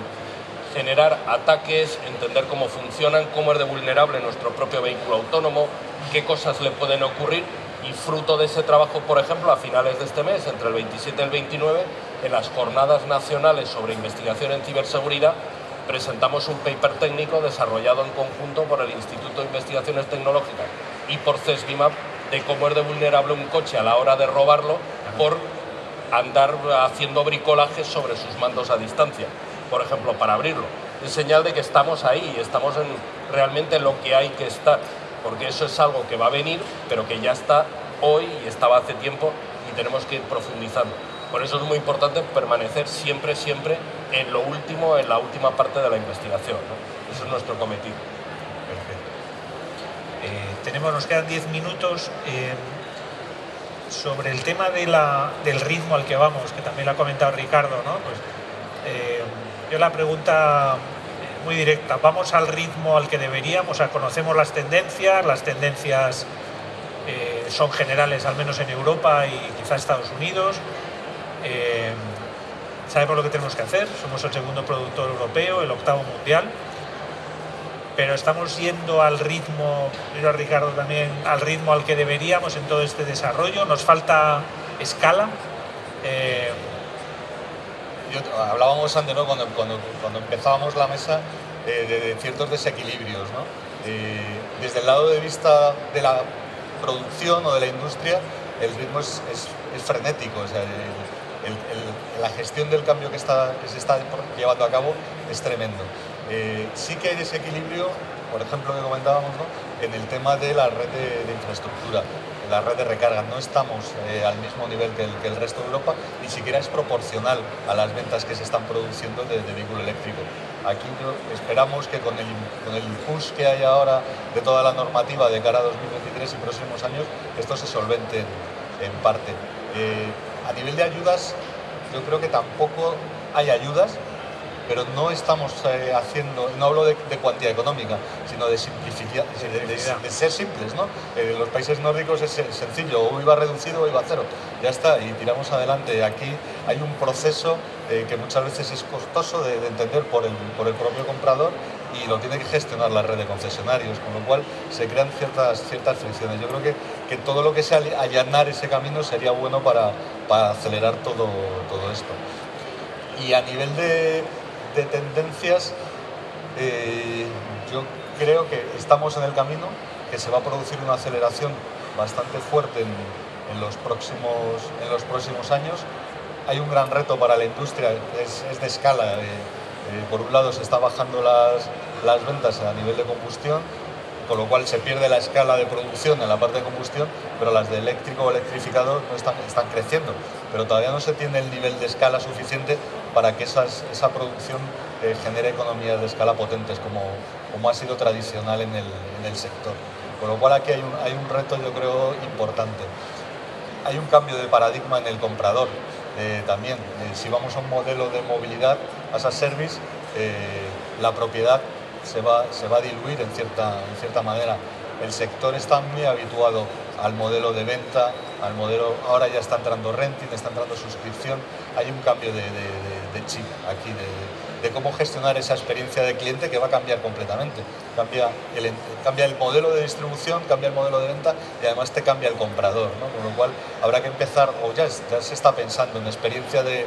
generar ataques, entender cómo funcionan, cómo es de vulnerable nuestro propio vehículo autónomo, qué cosas le pueden ocurrir. Y fruto de ese trabajo, por ejemplo, a finales de este mes, entre el 27 y el 29, en las jornadas nacionales sobre investigación en ciberseguridad, presentamos un paper técnico desarrollado en conjunto por el Instituto de Investigaciones Tecnológicas y por CESBIMAP de cómo es de vulnerable un coche a la hora de robarlo por andar haciendo bricolaje sobre sus mandos a distancia, por ejemplo, para abrirlo. Es señal de que estamos ahí, estamos en, realmente en lo que hay que estar, porque eso es algo que va a venir, pero que ya está hoy y estaba hace tiempo y tenemos que ir profundizando. Por eso es muy importante permanecer siempre, siempre en lo último, en la última parte de la investigación. Eso es nuestro cometido. Perfecto. Eh, tenemos, nos quedan 10 minutos. Eh, sobre el tema de la, del ritmo al que vamos, que también lo ha comentado Ricardo, ¿no? Pues, eh, yo la pregunta muy directa, ¿vamos al ritmo al que deberíamos? Conocemos las tendencias, las tendencias son generales al menos en Europa y quizá Estados Unidos. Eh, sabemos lo que tenemos que hacer, somos el segundo productor europeo, el octavo mundial, pero estamos yendo al ritmo, miro a Ricardo también, al ritmo al que deberíamos en todo este desarrollo, nos falta escala. Eh, hablábamos antes, ¿no? cuando, cuando, empezábamos la mesa, de, ciertos desequilibrios. ¿no? desde el lado de vista de la producción o de la industria, el ritmo es, frenético. O sea, la gestión del cambio que, está, que se está llevando a cabo es tremendo. Eh, sí que hay desequilibrio, por ejemplo, que comentábamos, ¿no? en el tema de la red de, infraestructura, la red de recarga. No estamos eh, al mismo nivel que el, resto de Europa, ni siquiera es proporcional a las ventas que se están produciendo de, vehículo eléctrico. Aquí esperamos que con el, con el push que hay ahora de toda la normativa de cara a 2023 y próximos años, esto se solvente en, parte. Eh, a nivel de ayudas, yo creo que tampoco hay ayudas, pero no estamos eh, haciendo, no hablo de, cuantía económica, sino de simplicidad, de, ser simples. ¿no? En eh, los países nórdicos es sencillo, o IVA reducido o IVA cero, ya está, y tiramos adelante. Aquí hay un proceso eh, que muchas veces es costoso de, entender por el, por el propio comprador y lo tiene que gestionar la red de concesionarios, con lo cual se crean ciertas, ciertas fricciones. Yo creo que, que todo lo que sea allanar ese camino sería bueno para, para acelerar todo, todo esto. Y a nivel de, de tendencias, eh, yo creo que estamos en el camino, que se va a producir una aceleración bastante fuerte en, los, próximos, en los próximos años. Hay un gran reto para la industria, es, de escala. Eh, eh, por un lado se está bajando las, las ventas a nivel de combustión, con lo cual se pierde la escala de producción en la parte de combustión, pero las de eléctrico o electrificado están, están creciendo. Pero todavía no se tiene el nivel de escala suficiente para que esas, esa producción eh, genere economías de escala potentes, como, como ha sido tradicional en el, en el sector. Con lo cual aquí hay un, hay un, reto, yo creo, importante. Hay un cambio de paradigma en el comprador eh, también. Eh, si vamos a un modelo de movilidad, as a service, la propiedad se va, se va a diluir en cierta, en cierta manera. El sector está muy habituado al modelo de venta, al modelo, ahora ya está entrando renting, está entrando suscripción, hay un cambio de, chip aquí, de, cómo gestionar esa experiencia de cliente que va a cambiar completamente. Cambia el, cambia el modelo de distribución, cambia el modelo de venta y además te cambia el comprador, ¿no? con lo cual habrá que empezar, o ya, se está pensando en experiencia de,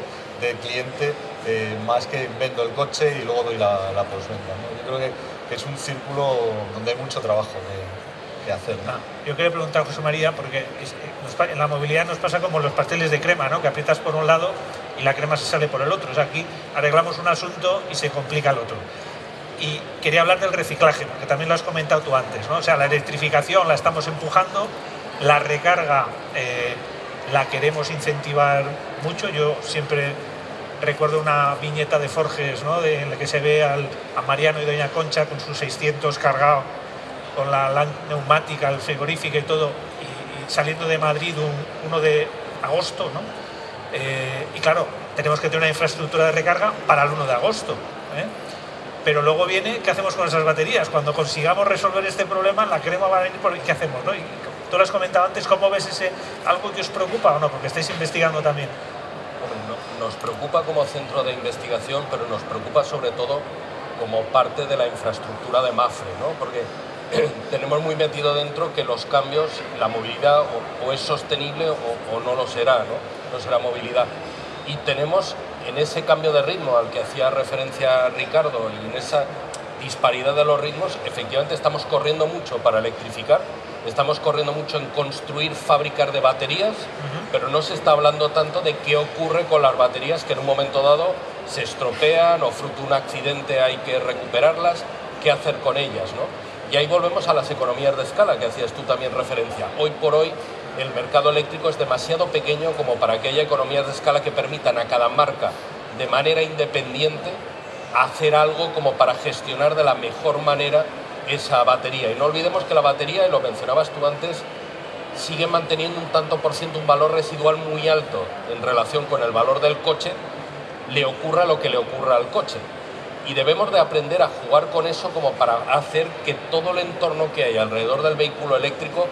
cliente eh, más que vendo el coche y luego doy la, la postventa. Yo creo que, es un círculo donde hay mucho trabajo que hacer. Ah, yo quería preguntar a José María, porque en la movilidad nos pasa como los pasteles de crema, ¿no? que aprietas por un lado y la crema se sale por el otro. O sea, aquí arreglamos un asunto y se complica el otro. Y quería hablar del reciclaje, porque también lo has comentado tú antes. ¿no? O sea, la electrificación la estamos empujando, la recarga eh, la queremos incentivar mucho. Yo siempre recuerdo una viñeta de Forges, ¿no? en la que se ve al, a Mariano y Doña Concha con sus 600 cargados con la, neumática, el frigorífico y todo, y, saliendo de Madrid un, 1 de agosto, ¿no? Eh, y claro, tenemos que tener una infraestructura de recarga para el 1 de agosto. ¿eh? Pero luego viene, ¿qué hacemos con esas baterías? Cuando consigamos resolver este problema, la crema va a venir por ¿qué hacemos? ¿no? Y tú lo has comentado antes, ¿cómo ves ese algo que os preocupa o no? Porque estáis investigando también. nos preocupa como centro de investigación, pero nos preocupa sobre todo como parte de la infraestructura de MAFRE, ¿no? Porque tenemos muy metido dentro que los cambios, la movilidad o, es sostenible o, no lo será, ¿no? no será movilidad. Y tenemos en ese cambio de ritmo al que hacía referencia Ricardo y en esa disparidad de los ritmos, efectivamente estamos corriendo mucho para electrificar, estamos corriendo mucho en construir fábricas de baterías, pero no se está hablando tanto de qué ocurre con las baterías que en un momento dado se estropean o fruto de un accidente hay que recuperarlas, qué hacer con ellas, ¿no? Y ahí volvemos a las economías de escala que hacías tú también referencia. Hoy por hoy el mercado eléctrico es demasiado pequeño como para que haya economías de escala que permitan a cada marca de manera independiente hacer algo como para gestionar de la mejor manera esa batería. Y no olvidemos que la batería, y lo mencionabas tú antes, sigue manteniendo un tanto por ciento un valor residual muy alto en relación con el valor del coche, le ocurra lo que le ocurra al coche y debemos de aprender a jugar con eso como para hacer que todo el entorno que hay alrededor del vehículo eléctrico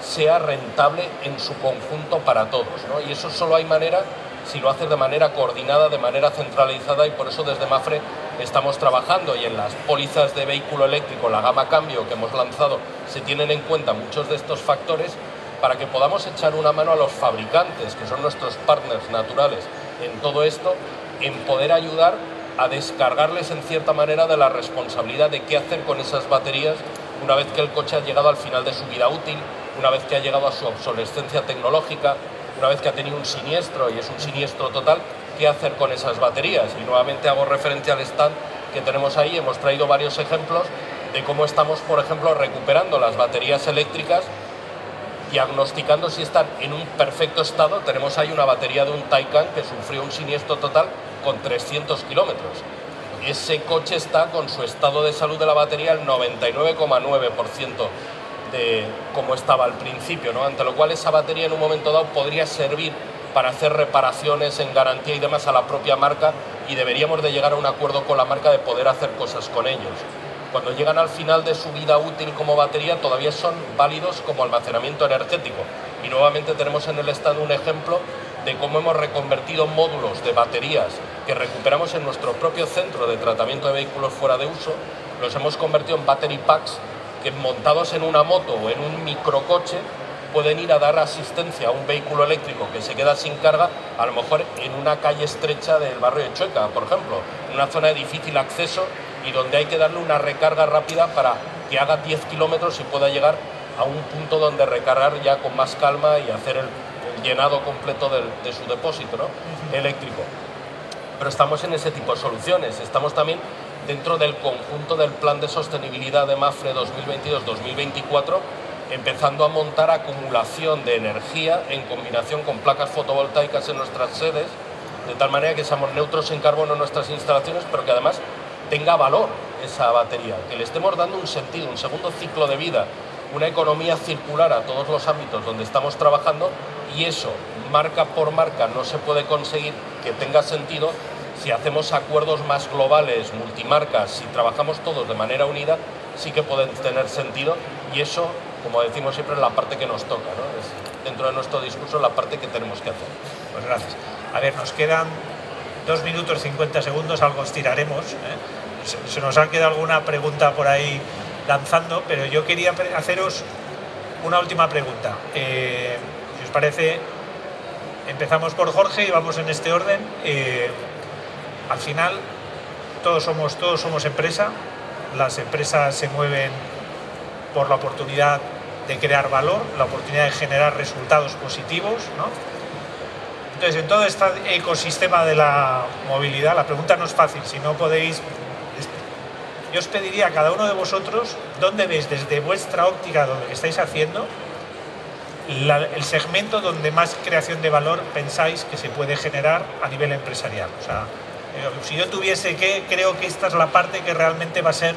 sea rentable en su conjunto para todos. Y eso solo hay manera si lo haces de manera coordinada, de manera centralizada y por eso desde Mafre estamos trabajando y en las pólizas de vehículo eléctrico, la gama cambio que hemos lanzado, se tienen en cuenta muchos de estos factores para que podamos echar una mano a los fabricantes, que son nuestros partners naturales en todo esto, en poder ayudar a descargarles en cierta manera de la responsabilidad de qué hacer con esas baterías una vez que el coche ha llegado al final de su vida útil, una vez que ha llegado a su obsolescencia tecnológica, una vez que ha tenido un siniestro y es un siniestro total, qué hacer con esas baterías. Y nuevamente hago referencia al stand que tenemos ahí, hemos traído varios ejemplos de cómo estamos, por ejemplo, recuperando las baterías eléctricas diagnosticando si están en un perfecto estado. Tenemos ahí una batería de un Taycan que sufrió un siniestro total con 300 kilómetros. Ese coche está con su estado de salud de la batería al 99,9% de como estaba al principio, ¿no? ante lo cual esa batería en un momento dado podría servir para hacer reparaciones en garantía y demás a la propia marca y deberíamos de llegar a un acuerdo con la marca de poder hacer cosas con ellos cuando llegan al final de su vida útil como batería todavía son válidos como almacenamiento energético. Y nuevamente tenemos en el estado un ejemplo de cómo hemos reconvertido módulos de baterías que recuperamos en nuestro propio centro de tratamiento de vehículos fuera de uso, los hemos convertido en battery packs que montados en una moto o en un microcoche pueden ir a dar asistencia a un vehículo eléctrico que se queda sin carga, a lo mejor en una calle estrecha del barrio de Chueca, por ejemplo, en una zona de difícil acceso y donde hay que darle una recarga rápida para que haga 10 kilómetros y pueda llegar a un punto donde recargar ya con más calma y hacer el, llenado completo de su depósito eléctrico. Pero estamos en ese tipo de soluciones, estamos también dentro del conjunto del plan de sostenibilidad de MAFRE 2022-2024, empezando a montar acumulación de energía en combinación con placas fotovoltaicas en nuestras sedes, de tal manera que seamos neutros en carbono en nuestras instalaciones, pero que además tenga valor esa batería, que le estemos dando un sentido, un segundo ciclo de vida, una economía circular a todos los ámbitos donde estamos trabajando y eso, marca por marca, no se puede conseguir que tenga sentido si hacemos acuerdos más globales, multimarcas, si trabajamos todos de manera unida, sí que pueden tener sentido y eso, como decimos siempre, es la parte que nos toca, ¿no? dentro de nuestro discurso la parte que tenemos que hacer. Pues gracias. A ver, nos quedan dos minutos 50 segundos, algo estiraremos. ¿eh? se, nos ha quedado alguna pregunta por ahí lanzando, pero yo quería haceros una última pregunta. Eh, si os parece, empezamos por Jorge y vamos en este orden. Eh, al final, todos somos, todos somos empresa, las empresas se mueven por la oportunidad de crear valor, la oportunidad de generar resultados positivos. Entonces, en todo este ecosistema de la movilidad, la pregunta no es fácil, si no podéis yo os pediría a cada uno de vosotros dónde veis desde vuestra óptica, donde estáis haciendo, el segmento donde más creación de valor pensáis que se puede generar a nivel empresarial. O sea, eh, si yo tuviese que, creo que esta es la parte que realmente va a ser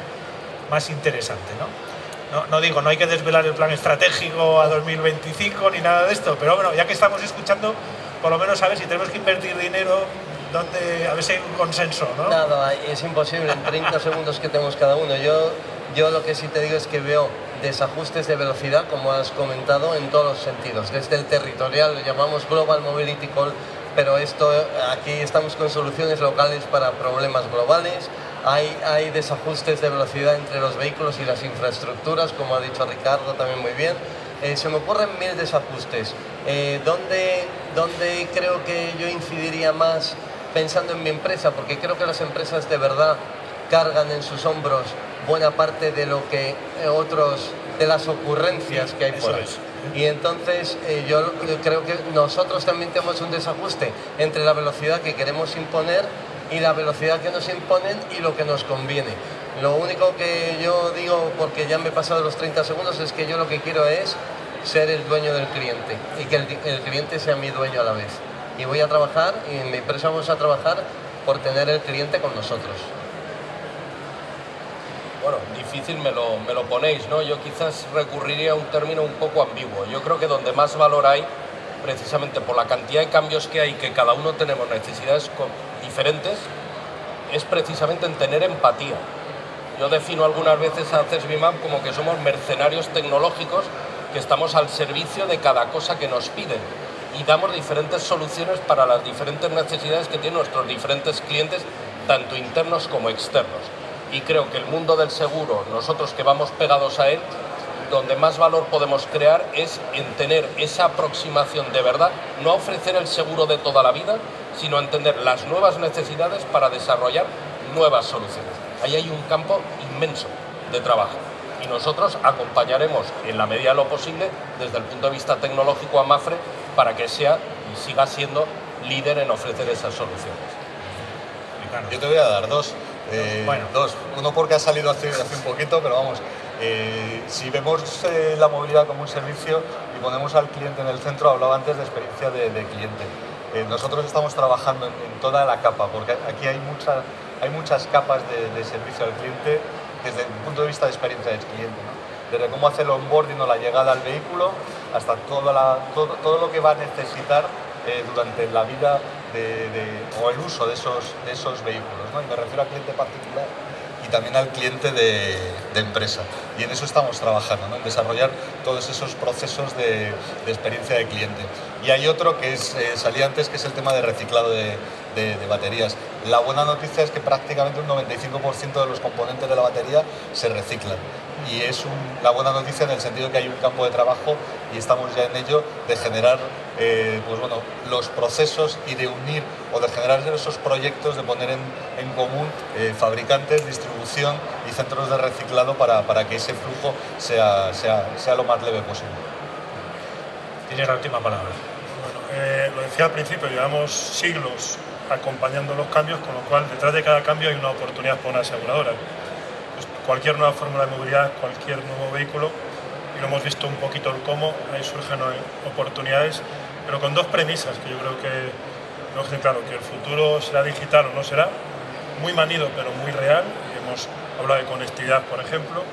más interesante. ¿no? No, no digo, no hay que desvelar el plan estratégico a 2025 ni nada de esto, pero bueno, ya que estamos escuchando, por lo menos a ver si tenemos que invertir dinero ¿Dónde, a ver si hay un consenso, ¿no? Nada, es imposible en 30 segundos que tenemos cada uno. Yo, yo lo que sí te digo es que veo desajustes de velocidad, como has comentado, en todos los sentidos. Desde el territorial, lo llamamos Global Mobility Call, pero esto, aquí estamos con soluciones locales para problemas globales. Hay, hay desajustes de velocidad entre los vehículos y las infraestructuras, como ha dicho Ricardo también muy bien. Eh, se me ocurren mil desajustes. Eh, ¿dónde, ¿Dónde creo que yo incidiría más pensando en mi empresa, porque creo que las empresas de verdad cargan en sus hombros buena parte de lo que eh, otros, de las ocurrencias que hay por ahí. Y entonces eh, yo creo que nosotros también tenemos un desajuste entre la velocidad que queremos imponer y la velocidad que nos imponen y lo que nos conviene. Lo único que yo digo, porque ya me he pasado los 30 segundos, es que yo lo que quiero es ser el dueño del cliente y que el cliente sea mi dueño a la vez y voy a trabajar y en mi empresa vamos a trabajar por tener el cliente con nosotros. Bueno, difícil me lo, me lo ponéis, ¿no? Yo quizás recurriría a un término un poco ambiguo. Yo creo que donde más valor hay, precisamente por la cantidad de cambios que hay, que cada uno tenemos necesidades diferentes, es precisamente en tener empatía. Yo defino algunas veces a CESBIMAP como que somos mercenarios tecnológicos que estamos al servicio de cada cosa que nos piden y damos diferentes soluciones para las diferentes necesidades que tienen nuestros diferentes clientes, tanto internos como externos. Y creo que el mundo del seguro, nosotros que vamos pegados a él, donde más valor podemos crear es en tener esa aproximación de verdad, no ofrecer el seguro de toda la vida, sino entender las nuevas necesidades para desarrollar nuevas soluciones. Ahí hay un campo inmenso de trabajo y nosotros acompañaremos en la medida de lo posible desde el punto de vista tecnológico a Mafre para que sea y siga siendo líder en ofrecer esas soluciones. Yo te voy a dar dos. Eh, bueno. dos. Uno porque ha salido hace, hace un poquito, pero vamos, eh, si vemos eh, la movilidad como un servicio y ponemos al cliente en el centro, hablaba antes de experiencia de, cliente. Eh, nosotros estamos trabajando en, toda la capa, porque aquí hay, mucha, hay muchas capas de, servicio al cliente desde el punto de vista de experiencia del cliente. Desde cómo hace el onboarding o la llegada al vehículo hasta todo, lo que va a necesitar durante la vida o el uso de esos vehículos. Y me refiero al cliente particular y también al cliente de, empresa. Y en eso estamos trabajando, en desarrollar todos esos procesos de, experiencia de cliente. Y hay otro que es, eh, salía antes, que es el tema de reciclado de, baterías. La buena noticia es que prácticamente un 95% de los componentes de la batería se reciclan. Y es la buena noticia en el sentido que hay un campo de trabajo y estamos ya en ello de generar eh, pues bueno, los procesos y de unir o de generar esos proyectos, de poner en, común eh, fabricantes, distribución y centros de reciclado para, que ese flujo sea, sea, sea, lo más leve posible. Tienes la última palabra. Bueno, eh, lo decía al principio, llevamos siglos acompañando los cambios, con lo cual detrás de cada cambio hay una oportunidad para una aseguradora. Pues cualquier nueva fórmula de movilidad, cualquier nuevo vehículo, y lo hemos visto un poquito el cómo, ahí surgen oportunidades pero con dos premisas que yo creo que tenemos que claro, que el futuro será digital o no será, muy manido pero muy real, hemos hablado de conectividad por ejemplo,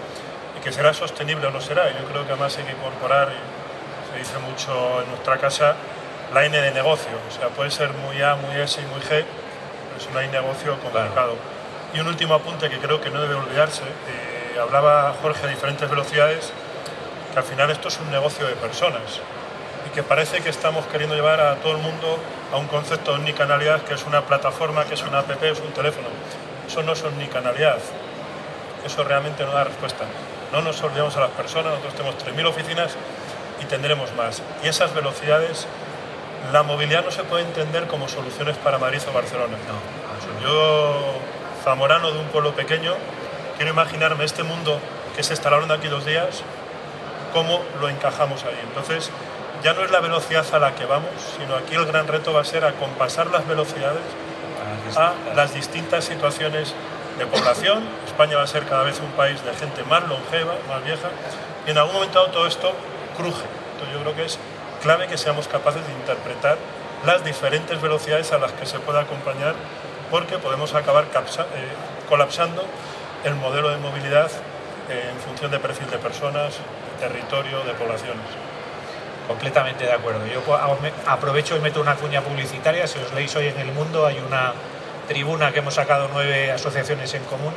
y que será sostenible o no será, yo creo que además hay que incorporar, y se dice mucho en nuestra casa, la N de negocio, o sea, puede ser muy A, muy S y muy G, pero es una I negocio complicado. Y un último apunte que creo que no debe olvidarse, eh, hablaba Jorge a diferentes velocidades, que al final esto es un negocio de personas, que parece que estamos queriendo llevar a todo el mundo a un concepto de omnicanalidad, que es una plataforma, que es una app, es un teléfono. Eso no es omnicanalidad. Eso realmente no da respuesta. No nos olvidemos a las personas, nosotros tenemos 3.000 oficinas y tendremos más. Y esas velocidades, la movilidad no se puede entender como soluciones para Madrid o Barcelona. Yo, zamorano de un pueblo pequeño, quiero imaginarme este mundo que se estará hablando aquí dos días, cómo lo encajamos ahí. Entonces, ya no es la velocidad a la que vamos, sino aquí el gran reto va a ser acompasar las velocidades a las distintas situaciones de población. España va a ser cada vez un país de gente más longeva, más vieja, y en algún momento todo esto cruje. Entonces yo creo que es clave que seamos capaces de interpretar las diferentes velocidades a las que se puede acompañar, porque podemos acabar eh, colapsando el modelo de movilidad eh, en función de perfil de personas, de territorio, de poblaciones. Completamente de acuerdo. Yo aprovecho y meto una cuña publicitaria. Si os leéis hoy en El Mundo, hay una tribuna que hemos sacado nueve asociaciones en común,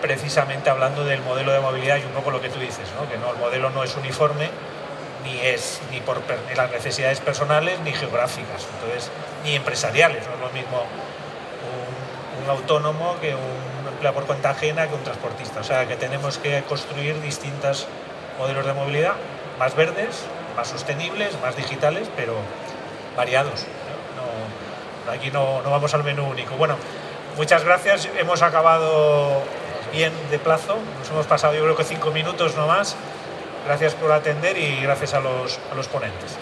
precisamente hablando del modelo de movilidad y un poco lo que tú dices, ¿no? que no, el modelo no es uniforme, ni es ni por las necesidades personales ni geográficas, entonces ni empresariales. No es lo mismo un, autónomo que un empleado por cuenta ajena que un transportista. O sea que tenemos que construir distintos modelos de movilidad más verdes, más sostenibles, más digitales, pero variados. aquí no, no, vamos al menú único. Bueno, muchas gracias. Hemos acabado bien de plazo. Nos hemos pasado yo creo que cinco minutos no más. Gracias por atender y gracias a los, ponentes.